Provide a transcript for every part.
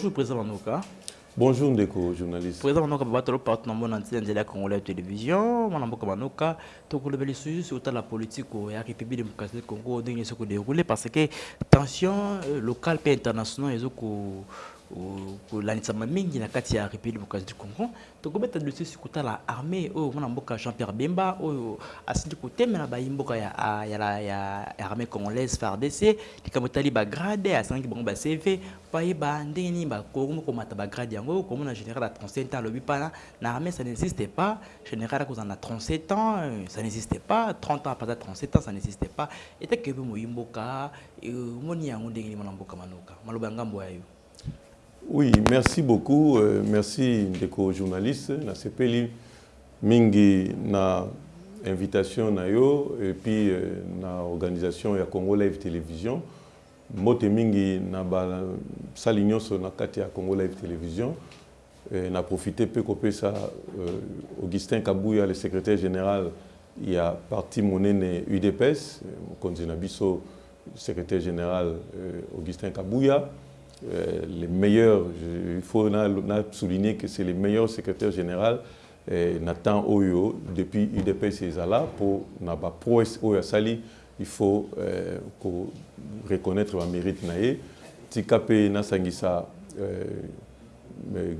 Bonjour, Président Manouka. Bonjour, Ndeko, journaliste. Président Manouka, je suis partenaire de l'Antilles Congolais télévision. Je suis Manouka. Donc, le sujet sur la politique de la République démocratique du Congo, qui déroulé parce que tension locale et internationale kolanisa mingi na kati ya république démocratique du congo. Tokobeta dossier kotala armée. Oyo mwana mboka jean pierre bemba oyo asili kotemela bayimboka ya, armée congolaise fardc likambo etali bagrade asangaki bango bacv bayeba ndenge nini bakomi komata bagrade yango. Komona général ya 37 ans alobi pana na armée ça n'existe pas. Général akozala na 37 ans ça n'existe pas. 30 ans apaza 37 ans ça n'existe pas. Etakebe moyimboka. Omoni yango ndenge nini mwana mboka manoka. Maloba ya ngambo ya yo Oui, merci beaucoup. Euh, merci ndeko journaliste na sepeli mingi na invitation na yo et puis euh, na organisation ya Congo Live Télévision. Mote mingi na ba sali nyonso na kati ya Congo Live Télévision. Euh, na profité peu kopesa euh, Augustin Kabouya le secrétaire général il y a parti monene UDPS, mokonzi na biso secrétaire général euh, Augustin Kabouya. Euh, les meilleurs, il faut souligner que c'est les meilleurs secrétaires généraux euh, Nathan Oyo depuis UDPS Ezala pour na ba prouesse Oyo Sali, il faut euh, reconnaître le mérite naé. Tikape Nasangisa euh,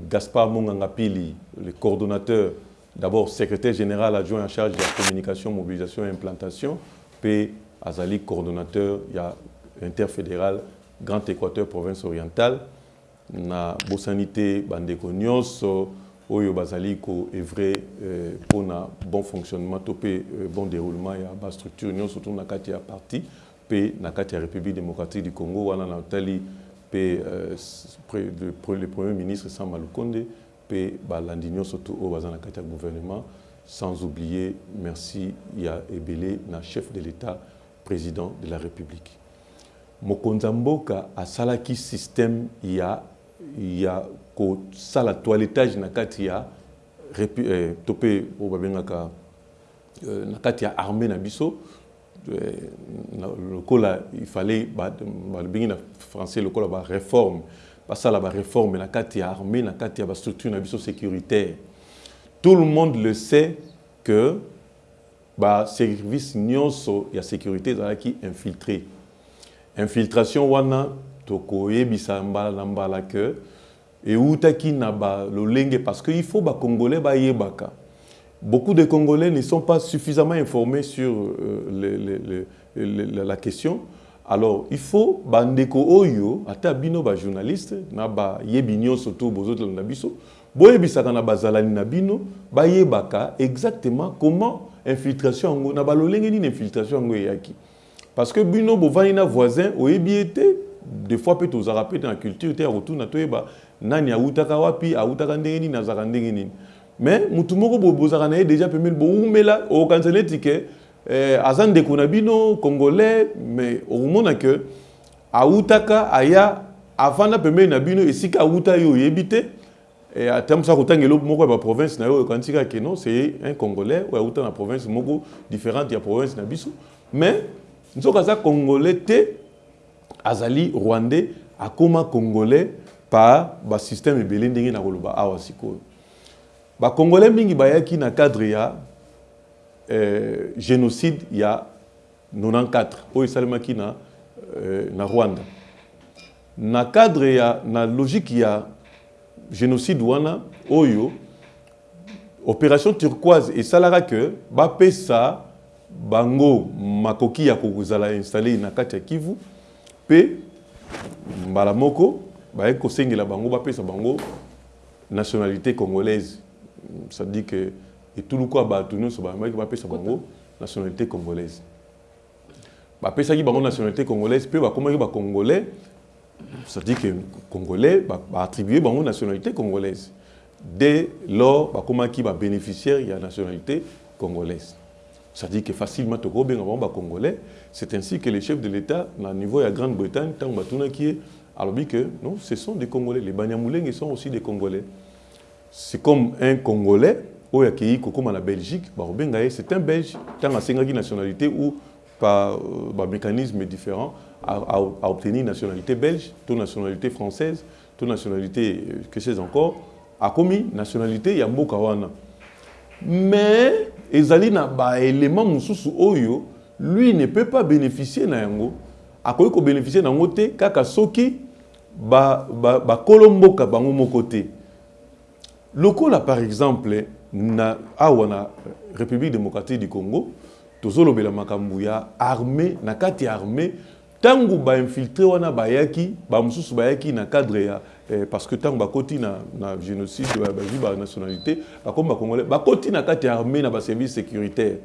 Gaspard Monganga Pili, le coordonnateur, d'abord secrétaire général adjoint en charge de la communication, mobilisation et implantation, puis Azali coordonnateur, il y a interfédéral Grand Équateur, province orientale, na bosanité bandeko nyonso oyo bazali ko œuvrer euh, pour na bon fonctionnement to pe euh, bon déroulement ya ba structure nyonso to na kati ya parti pe na kati ya République démocratique du Congo wana na tali pe euh, le, premier ministre Samba Lukonde pe balandi nyonso to oyo baza na kati ya gouvernement. Sans oublier merci ya ebele na chef de l'État président de la République mokonzi ya mboka asalaki système ya ya kosala toilettage na kati ya eh, to mpe oyo babengaka eh, na kati ya armée na biso. Eh, lokola ifallait babengi na français lokola baréforme basala baréforme na kati ya armée na kati ya bastructure na biso sécuritaire. Tout le monde le sait que baservice nyonso ya sécurité ezalaki infiltré infiltration wana tokoyebisa mbala mbala ke eutaki na balolenge parce que il faut bacongolais bayebaka. Beaucoup de congolais ne sont pas suffisamment informés sur euh, la question. Alors il faut bandeko oyo ata bino bajournaliste na bayebi nyonso to bozotala na biso boyebisaka na bazalani na bino bayebaka exactement comment infiltration yango na balolenge nini infiltration yango eyaki parce que bino bovandi na voisin oyebi ete des fois mpe tozalaka mpe na culture te ya kotuna toyeba nani awutaka wapi awutaka ndenge nini azalaka mais moko déjà eh, congolais mais okomona ke awutaka aya avanda pembeni na bino eloko moko ya baprovince na non c'est un congolais oyo awuta na province moko différente ya province na biso. Mais nzoka aza congolais te azali rwandais akóma congolais par basystème ebele ndenge na koloba awa sikoyo. Bacongolais mingi bayaki na cadre ya euh, génocide ya 94 oyo esalemaki na, euh, na rwanda. Na cadre ya na logique ya génocide wana oyo opération turquoise esalaka ke bapesa bango makoki ya kozala installé na kati ya kivu mpe mbala moko baye kosengela bango bapesa bango nationalité congolaise. C'est-à-dire que etuluku ya bato nyonso bayambaki bapesa bango nationalité congolaise. Bapesaki bango nationalité congolaise mpe bakomaki bacongolais c'est-à-dire que congolais baattribue bango nationalité congolaise. Dès lors bakomaki babénéficiaire ya nationalité congolaise c'est-à-dire que facilement tokobenga bango bacongolais c'est ainsi que les chefs de l'état na niveau grande-bretagne ntango batunaki ye alobi que non ce sont des congolais. Les banyamulenge sont aussi des congolais. C'est comme un congolais oyo akei kokóma na belgique ye c'est un belge ntango asengaki nationalité ou par euh, bamécanisme différent à, à, à obtenir nationalité belge to nationalité française to nationalité euh, que sais encore akomi nationalité ya mboka wana mais ezali na baélément mosusu oyo lui ne peut pas bénéficier na yango. Akoki kobénéficie na yango te kaka soki bakolo mboka bango moko te. Lokola par exemple na awa na république démocratique du congo tozolobela makambo ya armée na kati ya armée ntango bainfiltre wana bayaki bamosusu bayaki na cadre ya parce que ntango bakoti na, na génocide bazwi banationalité bakomi bacongolais bakoti na kati ya armée na baservice sécuritaire.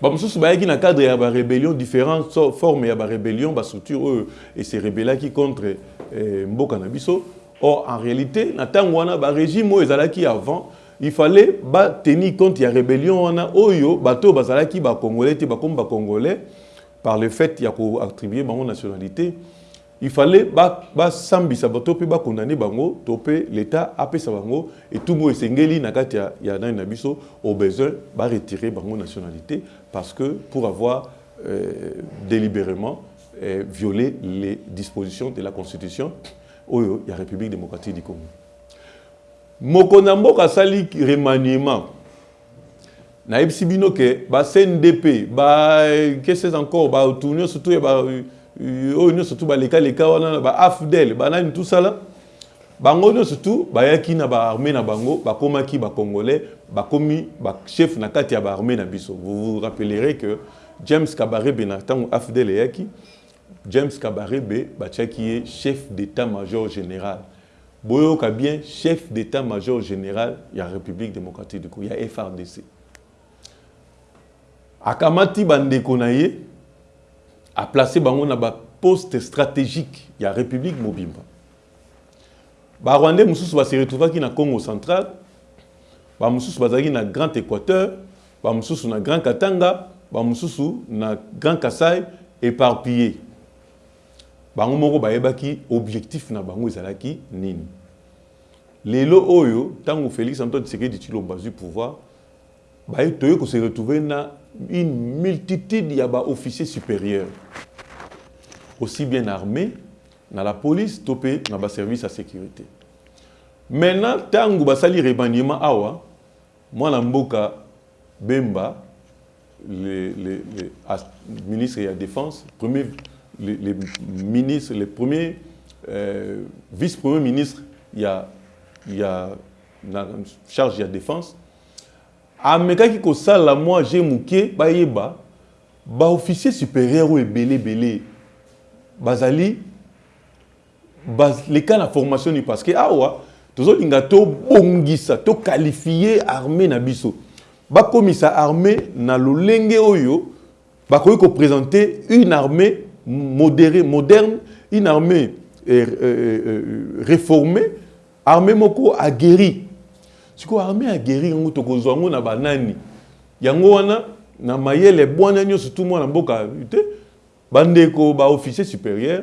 Bamosusu bayaki na cadre ya barébellion différentes formes ya barébellion bastructure oyo eserebelaki contre eh, mboka na biso. Or en réalité na ntango wana oyo ezalaki avant il fallait tenir compte ya rébellion wana oyo bato bazalaki bacongolais te bakomi bacongolais par le fait ya koattribuer bango nationalité il fallait basambisa bato mpe bakondane bango to mpe l'état apesa bango etumbu esengeli na kati ya, na biso au besoin baretirer bango nationalité parce que pour avoir euh, délibérément euh, violé les dispositions de la constitution oyo ya république démocratique du congo. Moko na mboka asali remaniement. Nayebisi bino ke bacndp bakese encore batu nyonso to oyo nyonso tu balekaleka wana baafdel banani tosala bango nyonso tu bayaki na baarmée na bango bakomaki bacongolais bakomi bachef na kati ya baarmée na biso. Vous vous rappellerez que james kabarebe na ntango afdel eyaki james kabarebe batiaki ye chef d'état major général. Boyoka bien chef d'état-major général ya république démocratique du congo ya frdc akamati bandeko na ye aplace bango na baposte stratégique ya république mobimba. Barwandais mosusu base retrouvaki na congo central bamosusu bazalaki na grand équateur bamosusu na grand katanga bamosusu na grand kasai éparpillé. Bango moko bayebaki objectif na bango ezalaki nini? Lelo oyo ntango félix antoine tshisekedi tshilombo azwi pouvoir baye toye kose retrouve na une multitude ya baofficier supérieur aussi bien armé na la police to mpe na baservice ya sécurité maintenant ntango basali remaniement awa mwana mboka bemba le, le, le ministre ya défense premier les, les ministres, les premiers euh, vice-premiers ministres, il y a, y a la charge de la défense. Amekaki kosala mwa je moke bayeba. Baofficier supérieur oyo ebele ebele. Bazali baleka na formation ni parce que awa tozolinga tobongisa toqualifie armée na biso. Bakomisa armée na lolenge oyo bakoki koprésente une armée modéré, moderne, une armée euh, euh, euh, réformée, armée moko aguerri. Sikoyo armée aguerri yango tokozwa yango na banani. Yango wana na mayele bwana nyonso tu mwana mboka te. Bandeko baofficier supérieur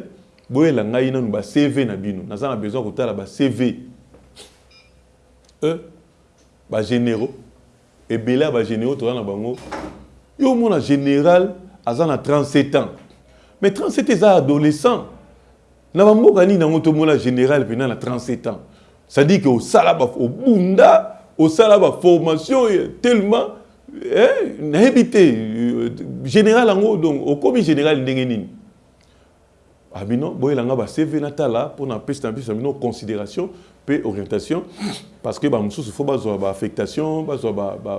boyela ngai nanu bacv na bino. Naza na besoin kotala bacv e bagénéraux ebele ya bagénéraux toza na bango. Yo omona général aza na 37 ans. Mais 37 eza adolescent. Na bamboka nini yango tomona général mpena na 37 ans? C'est-à-dire que osala obunda osala baformation tellement nayebi te général yango donc okomi général ndenge nini. Abino boyelanga bacv natala mpona pesa na biso na bino considération mpe orientation parce que bamosusu fo bazwa baaffectation bazwa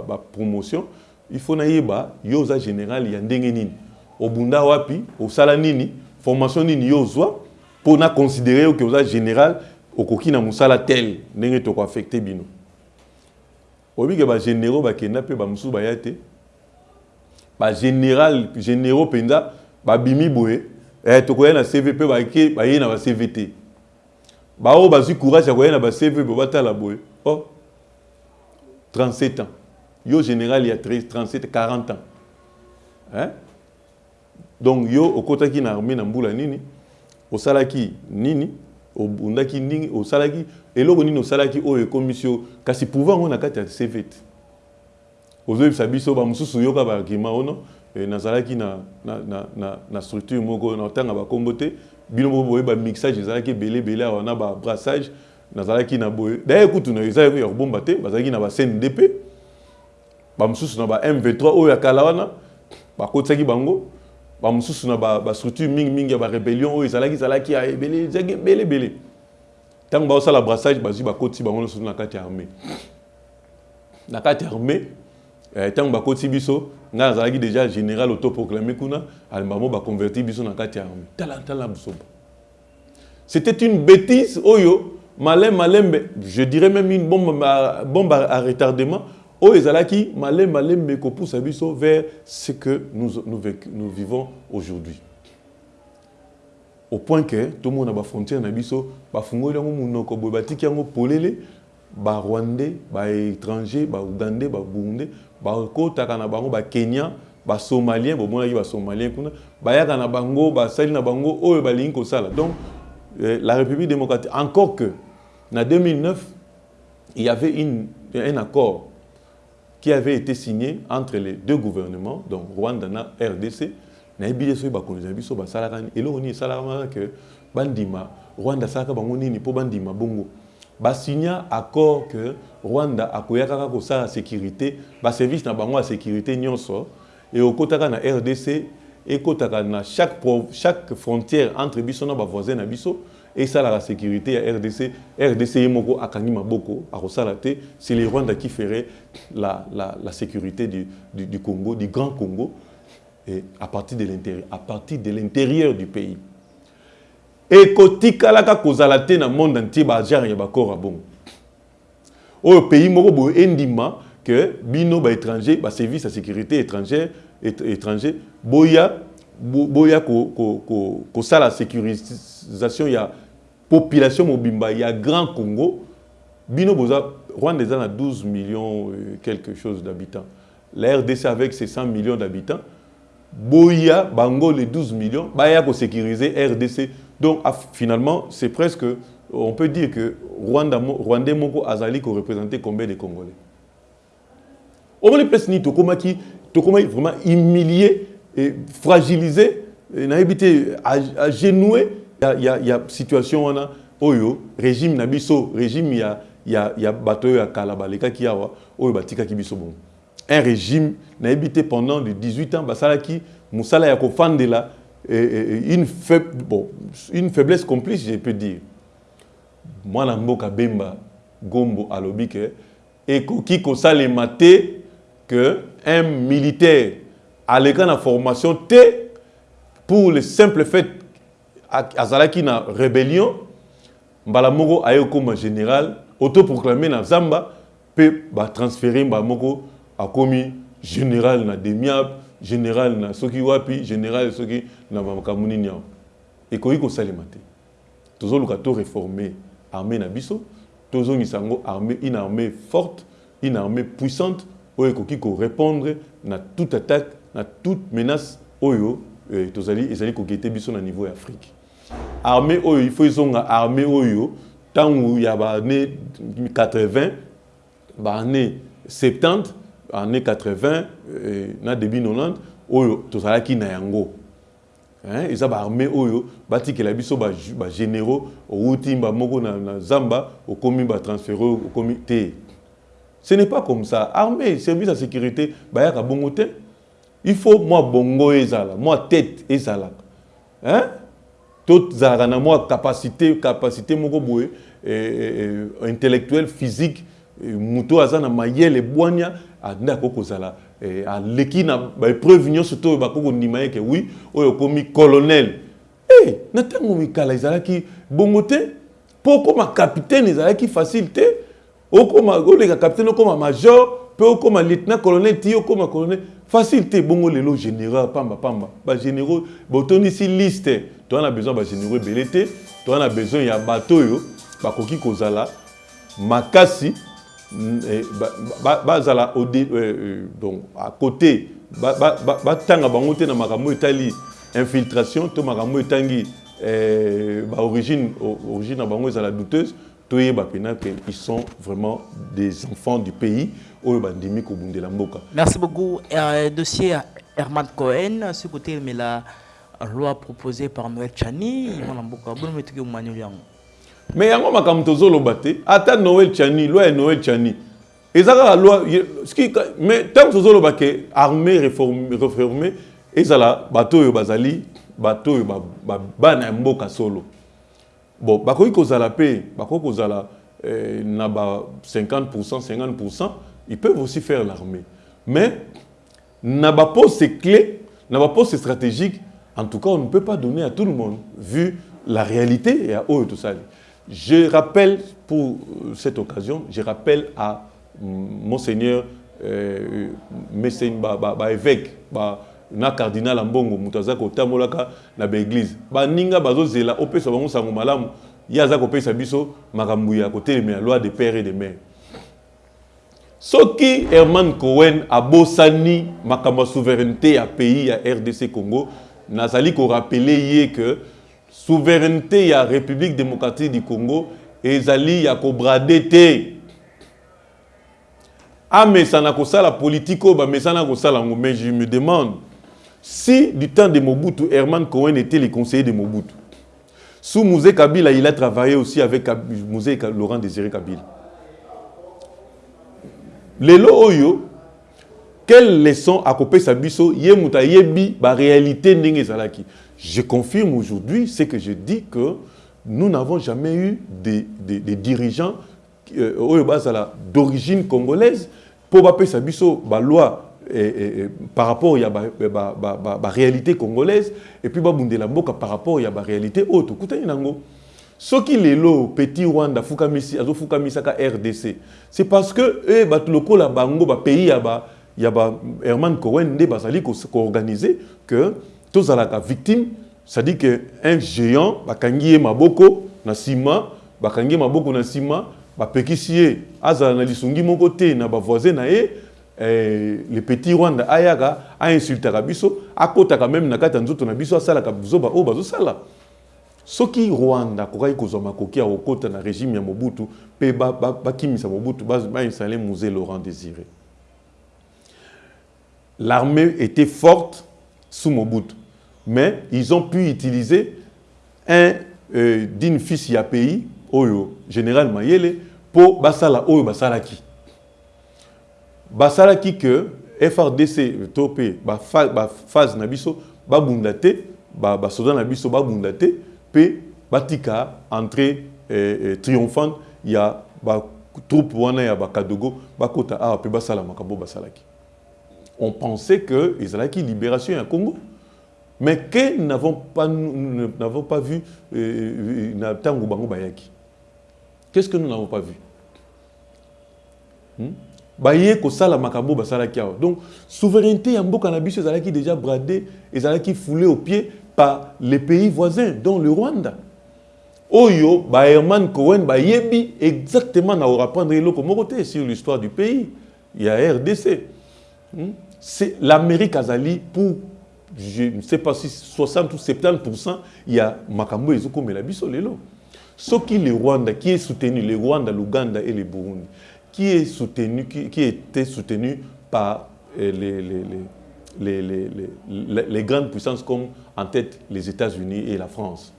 bapromotion il faut nayeba yo oza général ya ndenge nini. Obunda wapi osala nini formation nini yo ozwa mpona considérer ke oza général okoki na mosala tel ndenge tokoaffecte bino. Oyebike bagénéraux bakenda mpe bamosusu baya te. Bagénéral généraux mpenza babimi boye. Eh, tokoya na cv mpe baye na bacv te. Baoyo bazwi courage ya koya na boye oh 37 ans. Yo général ya 37 40 ans. Hein? donc yo okotaki na armée na mbula nini? Nini? Obundaki nini osalaki eloko nini osalaki oyo ekomisi yo. Kasi pouvoir ngo na kati ya cv te ozoyebisa biso bamosusu yoka baargument ono nazalaki na, na, na, na, na structure moko na otanga bakombo te. Bino moko boye bamixage ezalaki ebele ebele awa na babrassage nazalaki na boye. D'ailleurs kutu na ezalaki ya kobomba te bazalaki na bacndp bamosusu na ba m23 oyo ya kala wana bakotisaki bango bamosusu na bastructure mingimingi ya barébellion oyo ezalaki ezalaki ya ebele ezalaki ebele ebele. Ntango baosala brassage bazwi bakoti bango nyonso na kati ya armée. Na kati ya armée ntango bakoti biso ngai nazalaki déjà général autoproclamé kuna alembamo baconverti biso na kati ya armée. Tala tala busoba c'était une bêtise oyo malin malembe je dirais même une bombe, bombe à retardement oyo ezalaki vers ce que nous, nous, vivons aujourd'hui. Au point que tomona bafrontière na biso bafungoli yango monoko boye batiki yango polele barwandais baétranger baougandais baburundais bakotaka na bango bakenya basomalien bomonaki basomalien kuna bayaka na bango basali na bango oyo balingi kosala. Donc euh, la république démocratique encore que en 2009 il y avait un accord qui avait été signé entre les deux gouvernements donc rwanda na rdc bakonzi na biso esalaka ke bandima rwanda asalaka bango nini accord que rwanda akoya kaka kosala sécurité baservice na bango ya sécurité na rdc ekotaka na chaque, chaque frontière entre biso na bavoisin na biso esalaka sécurité ya rdc rdc ye moko akangi maboko akosala te c'est le rwanda qui ferait la, la, la sécurité du, du, du congo du grand congo et à partir de l'intérieur à partir de l'intérieur du pays. Ekotikalaka kozala te na monde entier bagenre ya bakor ya bongo oyo pays moko boye endima ke bino baétranger baservice ya sécurité étrangère étranger boya boya kosala sécurisation ya population mobimba ya grand congo. Bino boza rwanda na 12 millions quelque chose d'habitants. La rdc avec ses 100 millions d'habitants. Boya bango les 12 millions baya kosécuriser rdc donc finalement c'est presque on peut dire que rwanda rwandais moko azali koreprésenter combien de congolais? Omoni place nini tokomaki tokomaki vraiment humilié et fragilisé nayebi te agenoué ya, ya, ya situation wana oyo régime na biso régime ya, ya, ya bato ya kala balekaki awa oyo batikaki biso bongo. Un régime nayebi te pendant de 18 ans basalaki mosala ya kofandela une, faible, bon, une faiblesse complice je peux dire. Mwana mboka bemba gombo alobi ke ekoki kosalema te que un militaire aleka na formation te pour le simple fait azalaki na rébellion mbala moko aye okóma général autoproclamé na zamba mpe batransféré mbala moko akomi général na demiable général na soki wapi général soki na makambo nini awa ekoki kosalema te. Tozoluka to réformer armée na biso tozongisa yango armée une armée forte une armée puissante oyo ekoki korépondre na toute attaque na toute menace oyo eh, tozali ezali kokete biso na niveau afrique armée oyo il faut ezonga armée oyo. Ntango ya baannée 80 baannée 70 année 80 eh, na début 90 oyo tozalaki na yango. Hein? eza baarmée oyo batikela biso bagénéraux outi mba moko na, zamba okomi batransféré okomi te. Ce n'est pas comme ça. Armée service ya sécurité bayaka bongo te. Il faut mwa bongo ezala mwa tête ezalaka hein? Tozalaka na mwa capacité capacité moko boye eh, eh, intellectuel physique moto aza na mayele bwania nde akoki kozala aleki na baépreuve nyonso to oyo bakoki kondima ye ke wi oyo okomi colonel. E na ntango mikala ezalaki bongo te mpo okóma capitaine ezalaki facile te okóma oleka capitaine okóma major mpe okóma lieutenant colonel ti okóma colonel. Facile te bongo lelo général pamba pamba. Bagénéraux botondisi liste. Toza na besoin bagénéraux ebele te. Toza na besoin ya bato oyo bakoki kozala makasi bazala donc à côté batanga bango te na makambo etali infiltration to makambo etangi baorigine origine na bango ezala douteuse. Toyeba mpena que ils sont vraiment des enfants du pays merci beaucoup. Euh, dossier herman cohen ce côté mais là loi proposée par Noël Chani bono metiki omanyoli yango mais yango makambo tozoloba te. Ata noel chani loi ya noel chani. Eza kaka loi mais ntango tozoloba ke armée réformée ezala bato oyo bazali bato oyo ba- ba- bana ya mboka solo. Bon bakoki kozala mpe bakoki kozala euh, na ba 50 50 ils peuvent aussi faire l'armée. Mais na baposte clé na baposte stratégique en tout cas on ne peut pas donner à tout le monde vu la réalité et à oyo tosali je rappelle pour euh, cette occasion je rappelle à monseigneur euh, messeigne ba, ba, ba évêque ba, na cardinal ya mbongo moto aza kotambolaka na baninga bazozela opesa bango sango malamu. Ye aza kopesa biso makambo ya kotelemela loi de père et de mère soki herman cohen abosani makambo ya souveraineté ya pays ya rdc congo nazali korapele ye que souveraineté ya république démocratique du congo ezali ya kobrade te. Amesana kosala politike oyo bamesana kosala yango mais je me demande si du temps de mobutu herman cohen était le conseiller de mobutu sous Mouzé Kabila il a travaillé aussi avec Ka- laurent désiré kabila lelo oyo quelle leçon akopesa biso? Ye moto ayebi baréalité ndenge ezalaki. Je confirme aujourd'hui ce que je dis que nous n'avons jamais eu des, des, dirigeants euh, d'origine congolaise mpo bapesa biso baloi eh, eh, eh, par rapport ya ba, ba, ba, ba réalité congolaise et puis babundela mboka par rapport ya baréalité oyo tokutani nango soki lelo petit rwanda afukamisi rdc c'est parce que e bato lokola bango bapays ya ba ya herman que tozalaka victime c'est-à-dire que un géant bakangi ye maboko na nsima bakangi ye maboko na nsima bapekisi ye azala na lisungi eh, le petit rwanda ayaka ainsultaka biso akotaka meme na kati ya nzoto soki rwanda akokaki kozwa makoki ya kokota na régime ya mobutu mpe ba- ba- bakimisa mobutu bainstalle musée laurent désiré. L'armée était forte sous mobutu mais ils ont pu utiliser un euh, d'une fils ya pays oyo général mayele mpo basala oyo basalaki. Basalaki que frdc to mpe baphase na biso babunda te ba- basoda na biso babunda te mpe batika entrée eh, triomphante ya batroupe wana ya bakadogo bakota awa mpe basala makambo basalaki on pensait que ezalaki libération ya congo. Mais que nous n'avons pas, nous pas vu euh, na ntango bango bayaki. Qu'est-ce que nous n'avons pas vu? Hmm? baye kosala makambo basalaki awa. Donc souveraineté ya mboka na biso déjà bradé ezalaki foulé au pied par les pays voisins dont le rwanda. Oyo baherman cohen bayebi exactement na moko te sur l'histoire du pays. Ya rdc Hmm? c'est l'amérique azali pour je ne sais pas si 60 ou 70% ya makambo oyo ezokomela biso lelo. Soki le rwanda qui est soutenu le rwanda l'ouganda et le burundi qui est soutenu qui, qui était soutenu par euh, les, les, les, les, les- les grandes puissances comme en tête les états-unis et la france.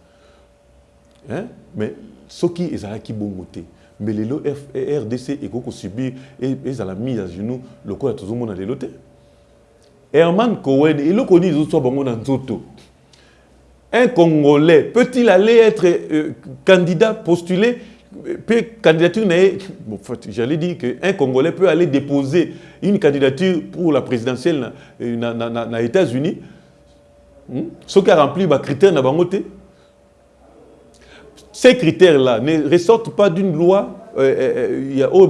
Hein? mais soki ezalaki bongo te mais lelo F- rdc ekoki kosubir e- ezala mise à genoux lokola tozomona lelo te herman cohen eloko nini ezoswa bango na nzoto un congolais peut-il aller être euh, candidat postulé peut candidature fait, j'allais dire que un congolais peut aller déposer une candidature pour la présidentielle na, euh, na, na, na, na états-unis hmm? soki aremplir bacritère na te ces critères-là ne ressortent pas d'une loi. Euh, euh, il y a oh,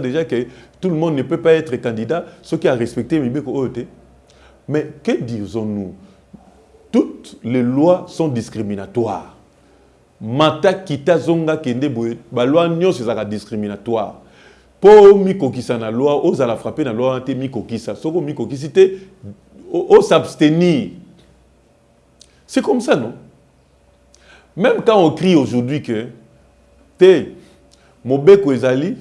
déjà que tout le monde ne peut pas être candidat, ce qui a respecté OET. Mais que disons-nous? Toutes les lois sont discriminatoires. Mata kita zonga kende boye, ba loi nyonso ezaka discriminatoire. Po mikokisa na loi, ozala frapper na loi te mikokisa. Soko mikokisi te, o, o s'abstenir. C'est comme ça, non? Même quand on crie aujourd'hui que te mobeko ezali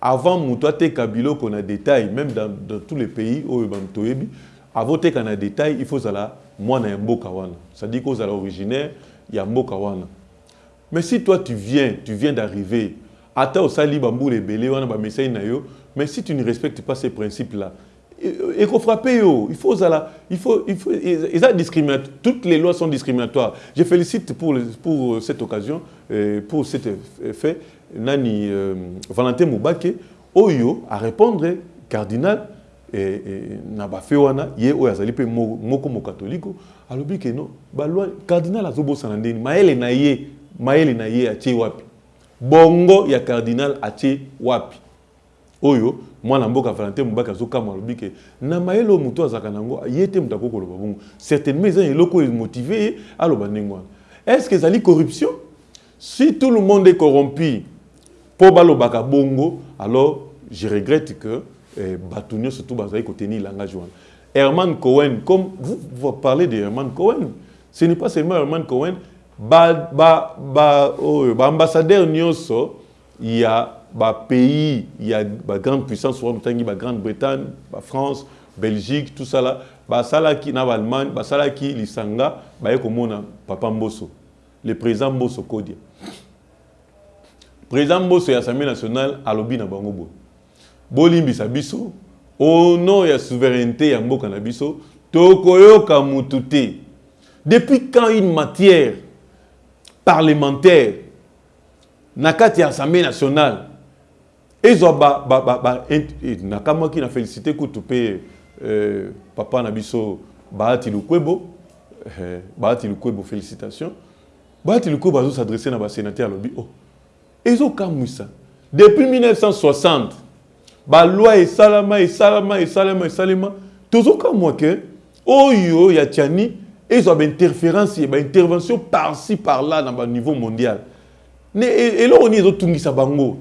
avant moto ateka biloko na détail même dans, dans tous les pays oyo bato toyebi avant teka na détail il faut zala mwana ya mboka wana c'est-à-dire originaire ya mboka wana mais si toi tu viens tu viens d'arriver ata osali bambula ebele wana bamesai na yo mais si tu ne respectes pas ces principes là ekofrappe yo il faut ozala il faut il faut discriminatoire toutes les lois sont discriminatoires. Je félicite pour pour cette occasion euh, pour cet fait nani euh, Valentin Moubake oyo à répondre cardinal na bafe wana ye oyo azali mpe moko mokatoliko alobi ke no baloi cardinal azobosana ndeni mayele na ye mayele na ye atie wapi? Bongo ya cardinal atie wapi? Oyo mwana mboka valentin mobaki azokama alobi na mayele oyo moto azalaka nango ye te moto akoki koloba bongo. Certainement eza eloko oyo emotive ye aloba ndenge est ce que ezali corruption? Si tout le monde est corrompu mpo balobaka bongo alors je regrette que eh, bato nyonso to bazali kotenir langage wana. Herman cohen comme vous, vous parlez de herman cohen ce n'est pas seulement herman cohen baambassadeur ba, ba, nyonso ya bapays ya bagrande puissance wana otangi bagrande-bretagne bafrance belgique tout ça là. Basalaki na baallemagne basalaki lisanga baye komona papa mboso le président mboso kodia président mboso ya assemblée nationale alobi na bango boye bolimbisa biso au nom ya souveraineté ya mboka na biso tokoyoka mutu te. Depuis quand une matière parlementaire na kati ya assemblée nationale ezwa nakamwaki na félicité kutu mpe euh, papa na biso baati lukwebo euh, baati lukwebo félicitation baati lukwebo azosadresse na basénateur alobi. Oh ezokamwisa depuis 1960 baloi esalama esalama esalama esalema tozokamwa ke oyo ya tiani ezwa bainterférence baintervention par-ci par-là na baniveau mondial. Eloko nini ezotungisa bango.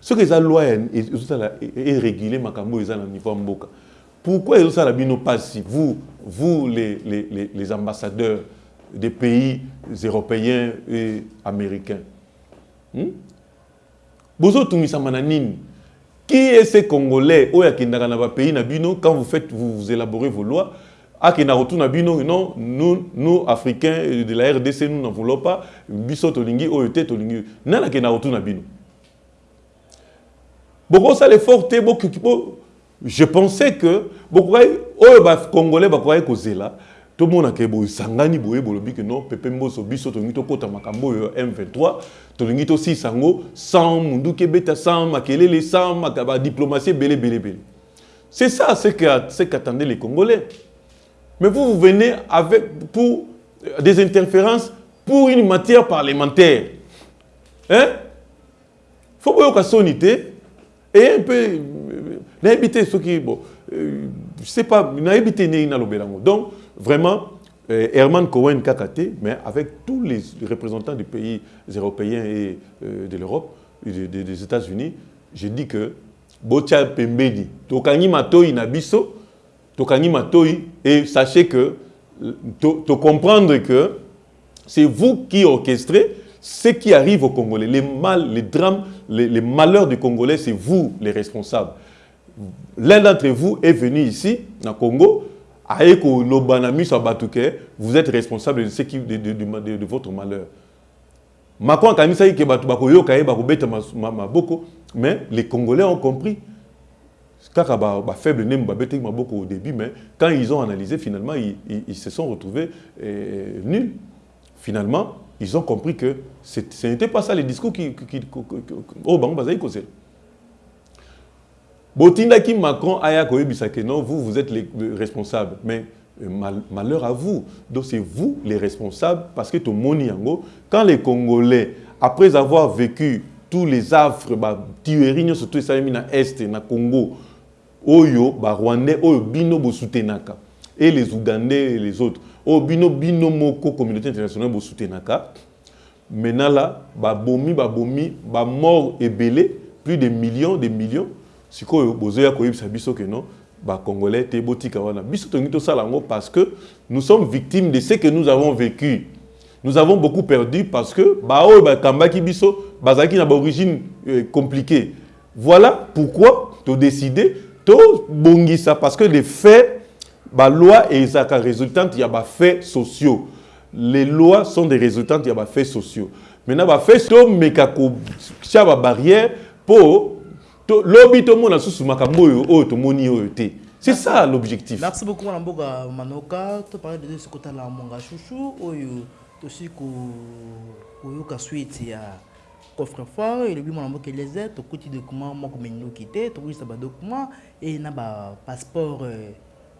Soki eza loi ezosala érégule makambo oyo eza na niveau ya mboka pourquoi ezosala bino mpasi vous vous les, les, les, ambassadeurs des pays européens et américains. Hmm? bozotungisama na nini qui est ce congolais akendaka na bapays na bino quand vous faites vous, vous élaborez vos lois akenda kotuna bino non nous, nous africains de la rdc nous n'en voulons pas. Biso tolingi oyo te tolingi. Nani akenda kotuna bino bokosala effort te je pensais que bokokai oyo bacongolais bakokai kozela. Tomonaka boesangani boye bolobi ke non pepe mboso biso tolingi tokɔta makambo oyo m23. Tolingi tosisa yango sans munduki ebeta sans makelele sans badiplomatie ebele ebele ebele c'est ça ce qu'attendaient les congolais mais vous vous venez avec pour des interférences pour une matière parlementaire. Hein? Faut soni te et un peu nayebi te soki bon. Je sais pas ndenge nalobela yango donc vraiment euh, Herman Cohen Kakate, mais avec tous les représentants des pays européens et euh, de l'Europe, des, États-Unis, je dis que Botia Pembedi, Tokangi Matoi Nabiso, Et sachez que, de comprendre que c'est vous qui orchestrez ce qui arrive aux Congolais. Les mal, les drames, les, malheurs des Congolais, c'est vous les responsables. L'un d'entre vous est venu ici, au Congo, vous êtes responsable de, ce qui, de, de, de, de votre malheur. Macron les Congolais ont compris. Kaka ba, ba faible nem ba bete maboko au début, mais quand ils ont analysé, finalement, ils, se sont retrouvés euh, nuls. Finalement, ils ont compris que ce n'était pas ça les discours qui, qui, qui, qui, oh, Botindaki Macron aya koyebisa que non, vous, vous êtes les responsables. Mais mal, malheur à vous. Donc c'est vous les responsables parce que tout le yango, quand les Congolais, après avoir vécu tous les affres, bah, tueries, surtout ça na Est, na Congo, Oyo, bah, Rwandais, Oyo, Bino, Bosutenaka, et les Ougandais et les autres, Oyo, Bino, Bino, Moko, communauté internationale, Bosutenaka, maintenant là, bah, Bomi, bah, Bomi, bah, mort et plus de millions, des millions, sikoyo bozoya koyebisa biso ke non? Bacongolais te botika wana. Biso yango parce que nous sommes victimes de ce que nous avons vécu. Nous avons beaucoup perdu parce que baoyo bakambaki biso bazalaki na baorigine euh, compliquée. Voilà pourquoi tobongisa parce que les faits loi et ezalaka résultante ya faits sociaux les lois sont des résultantes ya faits sociaux maintenant bafaits tomeka kotia babarrière mpo lobi tomona susu makambo oyo oyo tomoni oyo te c'est ça l'objectif merci beaucoup mwana mboka manoka toparle de ce kotala monga chouchou oyo tosi koyoka suite ya coffre fort elobi mwana mboka eleze tokuti document moko mendoki te tokutisa badocument e na bapasseport euh,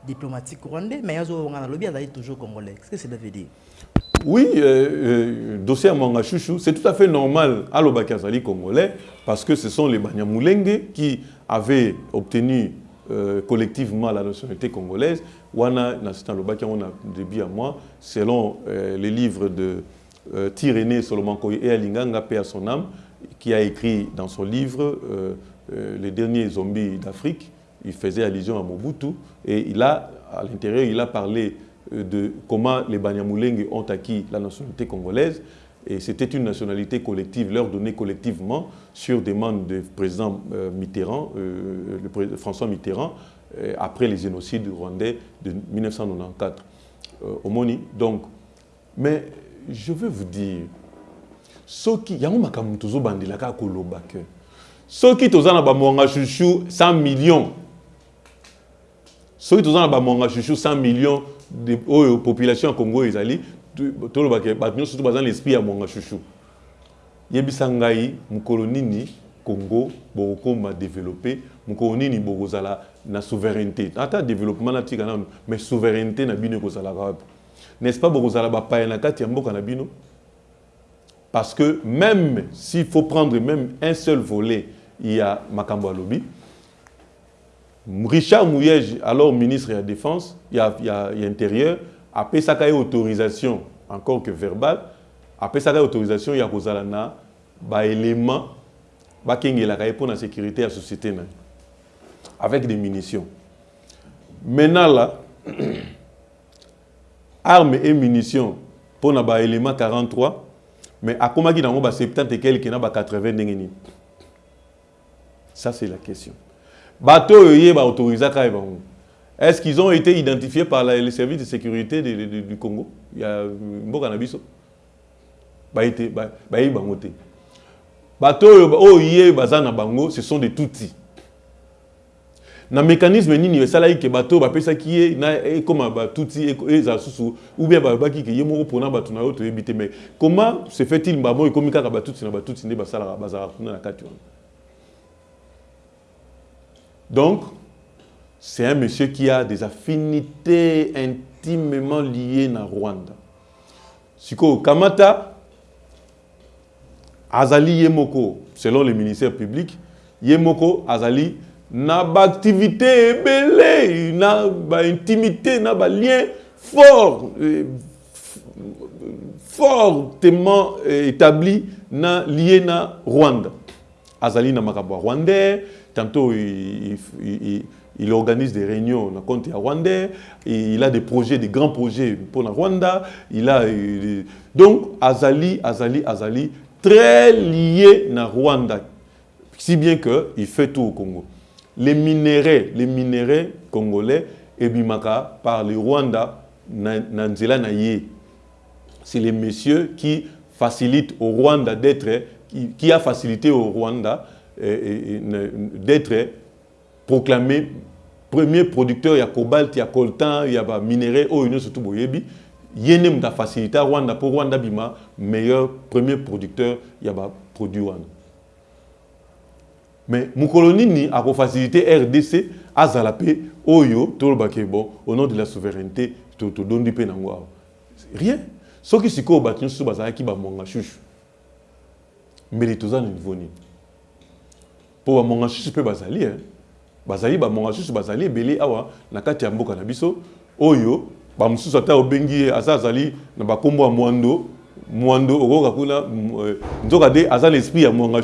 diplomatique rwandais mais azobonga nalobi azali toujours congolais. Qu'est ce que cela veut dire? Oui euh, euh, dossier à Manga Chouchou c'est tout à fait normal à l'Obakazali congolais parce que ce sont les Banyamulenge qui avaient obtenu euh, collectivement la nationalité congolaise. Wana na lobaki on a début à moi selon euh, les livres de euh, Tiréné Solomon Koye et Alinganga son âme qui a écrit dans son livre euh, euh, les derniers zombies d'Afrique. Il faisait allusion à Mobutu et il a à l'intérieur il a parlé de comment les Banyamulenge ont acquis la nationalité congolaise. Et c'était une nationalité collective, leur donnée collectivement sur demande du président Mitterrand, François Mitterrand, après les génocides rwandais de 1994 au. Donc, mais je veux vous dire, ceux qui, il y a un peu de bandilaka kolobake. Ceux qui toza na ba monga chouchou 100 millions. Ceux qui na chouchou 100 millions de population Congo ezali tolobaka bato nyonso to baza na l'esprit ya monga chouchou yebisa ngai mokolo nini congo bokokoma développé mokolo nini na souveraineté ata développement nano mais souveraineté na bino wapi? N'est ce pas parce que même s'il faut prendre même un seul volet il y a makambo alobi Richard Mouyej, alors ministre de la Défense, il y a, il y a, il y a intérieur, après ça, il y a autorisation, encore que verbale, après ça, il y a autorisation, il y a un bah, élément pour la sécurité de la société. Avec des munitions. Maintenant, là, armes et munitions pour les élément 43, mais à comment y a 70 et quelques, 80 Ça, c'est la question. Bateau, autorisé est-ce qu'ils ont été identifiés par les services de sécurité du Congo? Il y a. Bato oyo yé bazana bango, ce sont des tutsis. Na mécanisme nini esala ke bato bapesa ki ye na comme ba tutsi eza susu ou bien ba baki ke yemo pona bato na auto ebité mais comment se fait-il ba mo komi kaka ba tutsi na ba tutsi ne basala bazara kuna na kati donc c'est un monsieur qui a des affinités intimement liées na Rwanda. Siko Kamata, Azali Yemoko, selon le ministère public, Yemoko, Azali, na activité belé, na ba intimité, na ba lien fort, euh, fortement euh, établi na lié na Rwanda. Azali na makabwa rwandais, tantôt il, organise des réunions dans compte à Rwanda, il a des projets, des grands projets pour la Rwanda, il a donc Azali, Azali, Azali, très lié à Rwanda, si bien que il fait tout au Congo. Les minéraux, les minéraux congolais, et bimaka par le Rwanda, Nanzela Naye. C'est les messieurs qui facilitent au Rwanda d'être, qui, a facilité au Rwanda d'être proclamé premier producteur ya cobalt ya coltan ya ba minerai oyo nyonso surtout boyebi ye nde moto afacilité rwanda mpo rwanda bima meilleur premier producteur ya baproduit wana mais mokolo nini akofacilité rdc azala mpe oyo tolobake bon au nom de la souveraineté todondi mpe nango awa rien. Soki sikoyo bato nyonso bazalaki bamonga shushu mbele toza na niveau nini awa na kati oyo bamosusu ata obengi aza azali na bakombo mwando mwando okoka kuna nzoka te aza na esprit mwanga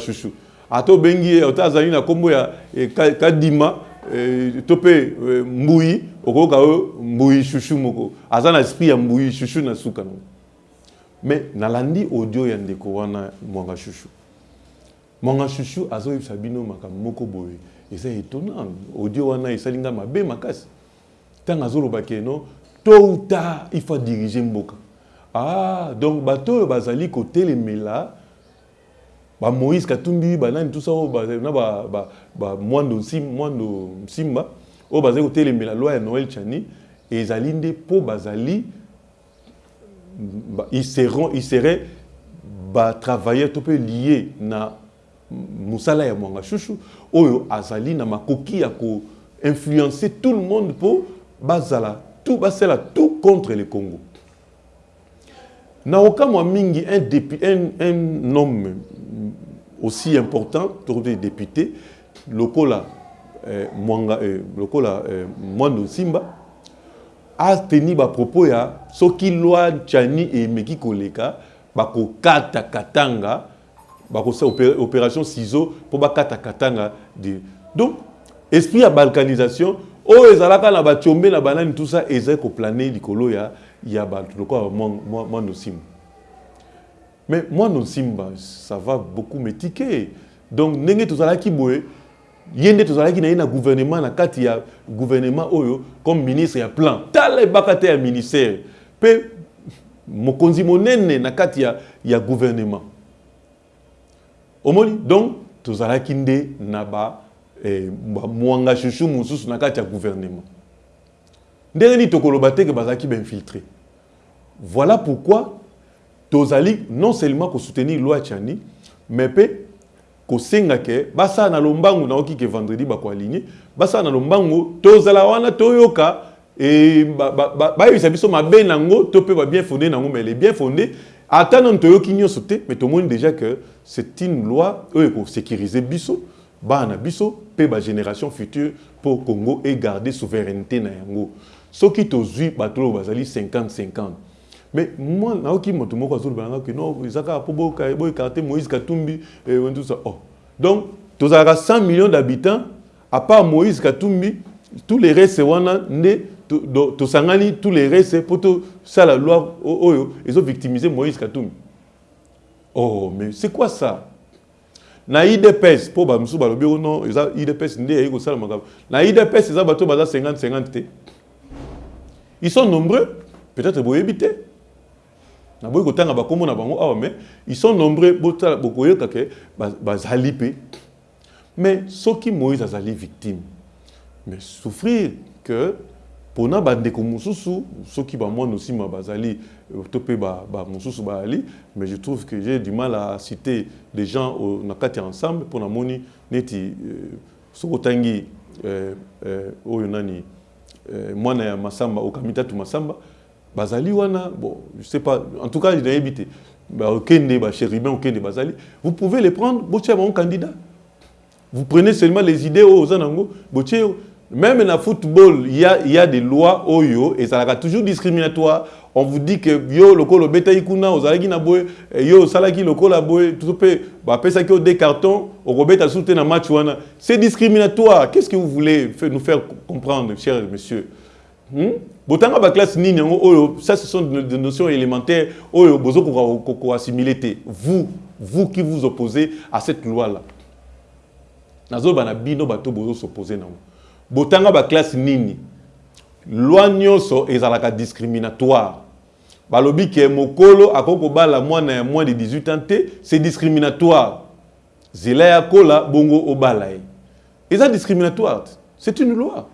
ata obengi ye ata azali na kombo ya eh, kadima eh, to mpe mbui okoyoka oyo mbui shushu moko. Aza na esprit ya mbui shushu na suka nango. Mais nalandi audio ya ndeko wana mwanga shushu. Mwanga shushu azoyebisa bino makambo moko boye. Eza étonnant. Audio wana esalinga mabe makasi. Ntango azoloba ke non tôt ou tard il faut diriger mboka. Ah donc bato oyo bazali kotelemela bamoïse katumbi banani tout ça oyo bazali na bamwando nsimba oyo bazali kotelemela loi noël chani. Ezali nde mpo bazali ils seront ils seraient batravailleur to mpe lié na mosala ya mwanga shushu. Oyo azali na makoki ya koinfluencer tout le monde mpo bazala tout basala tout contre le congo na okamwa mingi un, un, un homme aussi important député lokola eh, mwanga eh, lokola eh, mwando nsimba ateni bapropos ya soki loi tiani emeki koleka bakokata katanga bakosala opération ciseau mpo bakata katanga de donc esprit ya balkanisation oyo ezalaka na batiombe na banani tout ça ezali koplane ya, ya bato lokola mwana osimba mais mwana osimba ça va beaucoup métike donc ndenge tozalaki boye na na gouvernement gouvernement comme ministre ya plan. Tala ebaka te ya ministère. Mpe mokonzi monene na kati ya, ya gouvernement. Omoni? Donc tozalaki nde na ba mwanga shushu mosusu na kati ya gouvernement. Ndenge nini tokoloba te ke bazalaki voilà pourquoi tozali non seulement kosoutenir loi tiani mais mpe kosenga ke basala na lombangu naoki ke vendredi na lombangu tozala wana toyoka bayebisa biso mabe nango to mpe babien fondé nango mais les bien fondé ata toyoki mais déjà que c'est une loi oyo ekosécurize biso bana na biso mpe bagénération future mpo congo egarde souveraineté na yango. Soki tozwi bato bazali 50 50 mais moi naoki moto moko azoloba nanga ke non eza kaka mpo boyekaka te moïse katumbi tout ça. Oh. Donc tozalaka 100 millions d'habitants à part moïse katumbi tous les restes wana nde tous les restes mpo tosala loi oyo ezovictimize moïse katumbi. Oh mais c'est quoi ça? Na idps mpo bamosusu balobi ono eza idps nde na idps bato baza 50 50 te. Ils sont nombreux peut-être boyebi te. Kotanga na bango awa mais ils sont nombreux bokoyoka ke bazali mpe. Mais soki moïse azali victime mais souffrir que mpona bandeko mosusu soki bamwana osima bazali to mpe bamosusu bazali mais je trouve que j'ai du mal à citer des gens na kati ensemble mpo namoni neti soki otangi oyo nani mwana ya masamba okamitatu masamba bazali wana bon je sais pas en tout cas nayebi te okende bachérubin okende bazali. Vous pouvez les prendre botia bango candidat. Vous prenez seulement les idées oyo oza nango botie même na football il y a, y a des lois oyo ezalaka toujours discriminatoire. On vous dit que yo lokola obetaki kuna ozalaki na boye yo osalaki lokola boye to mpe bapesaki yo des cartons okobeta susu te na match wana. C'est discriminatoire. Qu'est ce que vous voulez nous faire comprendre cher monsieur hmm? botanga baklasse nini yango oyo? Ça ce sont des notions élémentaires oyo bozokoka koassimile te. Vous vous qui vous opposez à cette loi là nazoloba na bino bato bozosopose nango botanga baklasse nini? Loi nyonso ezalaka discriminatoire. Balobi ke mokolo akoki kobala mwana ya moins de 18 ans te c'est discriminatoire. Zela ya kola bongo obala ye eza discriminatoire. C'est une loi.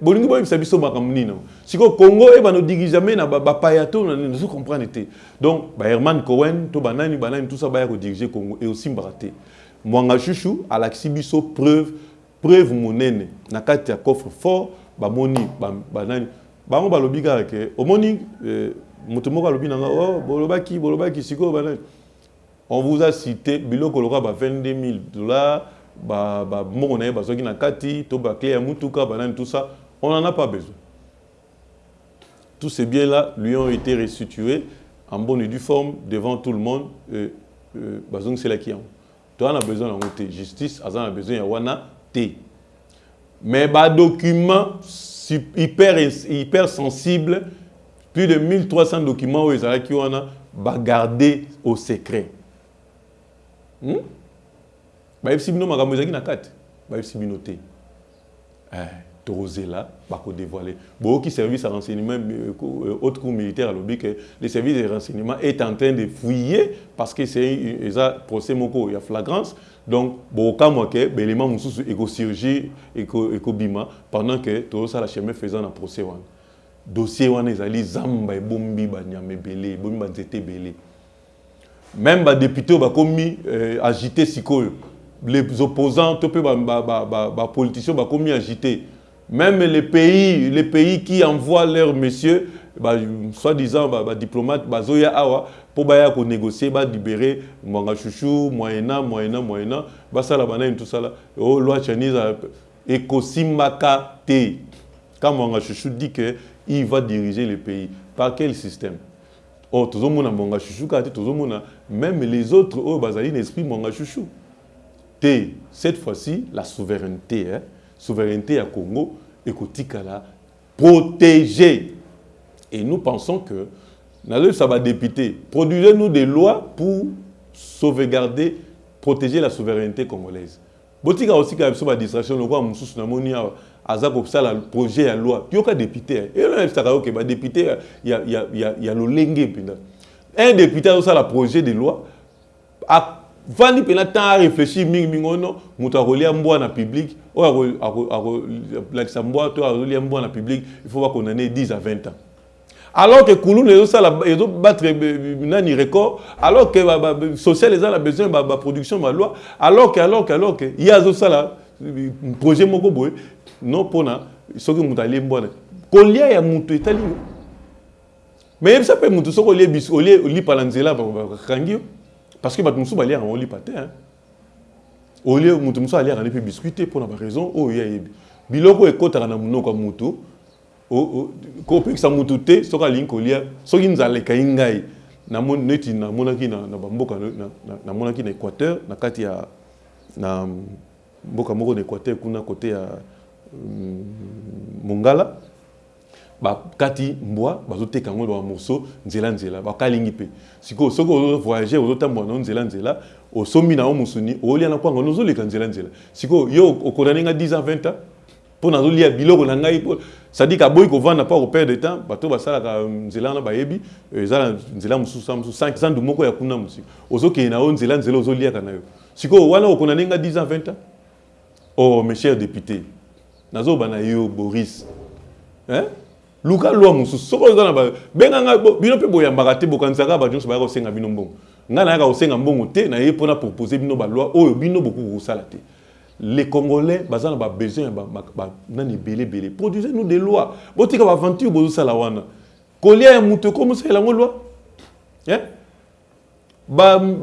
Bolingi boyebisa biso makambo nini sikoyo congo ebana odigi jamais na bapaya to nazo comprendre te. Donc baherman cowen to banani banani tout ça baya kodirige congo e osimbaka te. Mwanga shushu alakisi biso preuve preuve monene na kati ya coffre fort bamoni banani bango balobi kaka ke omoni moto moko alobi nanga o bolobaki bolobaki sikoyo banani on vous a cité biloko lokola ba 22 000 dollars bamoko na ye bazwaki na kati to baclé ya mutuka tout ça. On n'en a pas besoin. Tous ces biens là lui ont été restitués en bonne et due forme devant tout le monde bazongiselaki yango. To ana besoin yango te justice aza na besoin ya wana te mais badocument hyper, hyper sensible plus de 1300 documents oyo ezalaki wana bagarde au secret. Hmm? bayebisi bino makambo ezalaki na kati bayebisi bino tozela bakodévoile boyoki service ya renseignement euh, euh, haute cour militaire alobi que le service de renseignement est en train de fouiller parce que c'est eza procès moko ya flagrance. Donc bokamwa ke baélément mosusu ekosirgi ekobima pendant que tozosala chemin faisant na procès wana dossier wana ezali zamba ebombi banyama ebele ebombi banzete ebele même badéputé oyo bakomi euh, agité sikoyo. Les opposants to mpe bapoliticien bakomi agité même les pays, les pays qui envoient leurs messieurs, bah, soi-disant bah, bah, diplomates, bah, zoya awa, pour bah, négocier, bah, libérer Mwanga Chouchou, Moyena, Moyena, Moyena, ça là, bah, tout ça là, oh, loi chinese, et Kosimaka Te. Quand Mwanga Chouchou dit qu'il va diriger le pays, par quel système? Oh, tout le monde a Mwanga Chouchou, même les autres, oh, esprit Mwanga Chouchou. T, cette fois-ci, la souveraineté, hein, souveraineté à Congo et Kotikala protégée. Et nous pensons que ça va député, produisez-nous des lois pour sauvegarder, protéger la souveraineté congolaise. botika aussi quand même distraction lokwa mosusu namoni awa aza kosala projet ya loi yoka député eyebisaka oke badéputé ya lolenge mpenza un député azosala projet de loi vandi mpena temps aréfléchir mingimingi ono mbwa na public mbwa to mbwa na public il faut bakondamne 10 à 20 ans. Alors que kulunu ezosala ezobattre nani record alors que social eza na besoin baproduction baloi alors que alors que alors que ye azosala projet moko boye non mpona soki moto alie mbwana kolia ya moto etali yo. Mais yebisa mpe moto soki olie biso olie olipa na nzela bakangi parce que bato mosusu baliaka yango lipa te olie moto mosusu aliaka nde mpe biskuit te mpona baraison oyo ye ayebi. Biloko ekɔtaka na monoko ya moto kopekisa motu te soki alingi kolia soki nzala ekai ngai neti namonaki na bamboka namonaki na équateur na kati ya na mboka moko na équateur kuna kote ya mm, mongala bakati mbwa bazoteka yango bamorceau nzela nzela. Bakalingi mpe sikoyo soki ovoyage ozotambola nao nzela nzela. Osombi na yo mosuni olia na kwanga ozoleka nzela nzela. Sikoyo yo okondane nga 10 ans 20 ans mpo nazolia biloko na ngai cestadire aboyi kovanda mpo akoperdre temps bato basalaka nzela wana bayebi eza na nzela mosusu mosusu sandu moko ya kuna mosika ozokende na yo nzela nzela ozoliaka na yo. Sikoyo wana okondane nga 10 ans 20 ans? Oh mes chers députés nazobana yo boris. Hein? Luka lwa mosusu soki oza na benganga bino mpe boyambaka te bokanisaka bato nyonso bayaka kosenga bino mbongo. Ngai nayaka kosenga mbongo te naye mpona propose bino baloi oyo bino bokoki kosala te. Les congolais baza na babesoin nani ebele ebele produisez nous des lois. Botika baaventure bozosala wana. Kolia ya moto ekomosalela yango loi?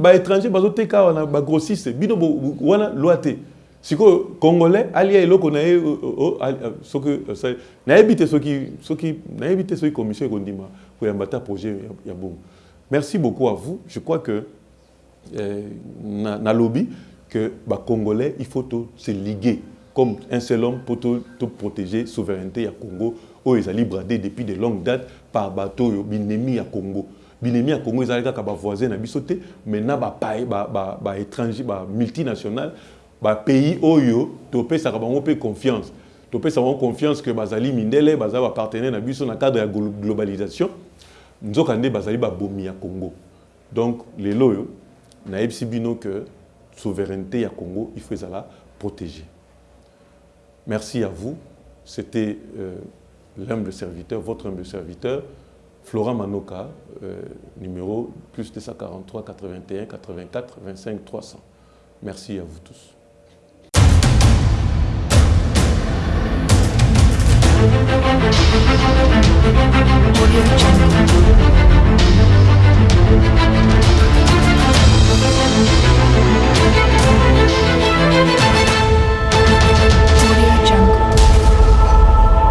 Baétranger bazoteka awa na bagrossiste bino wana loi te sikoyo congolais alia eloko na ye nayebi te soki soki nayebi te soki commission koyamba ta projet ya merci beaucoup à vous. Je crois que euh, nalobi que bacongolais il faut se liguer comme un seul homme pour te protéger souveraineté ya congo. Oyo ezali bradé depuis de longue date par bato oyo binemi ya congo. Binemi ya congo ezali bavoisin na biso te mais na baétranger bamultinational bapays oyo topesaka bango mpe confiance. Topesa bango confiance ke bazali mindele baza bapartenaire na biso na cadre ya globalisation. Nzoka nde bazali babomi ya congo. Donc lelo oyo nayebisi bino ke souveraineté ya congo il faut ezala protégé merci à vous. C'était euh, l'humble serviteur votre humble serviteur Flora Manoka, euh, numéro plus 243 81 84 25 300. Merci à vous tous. Audio Jungle.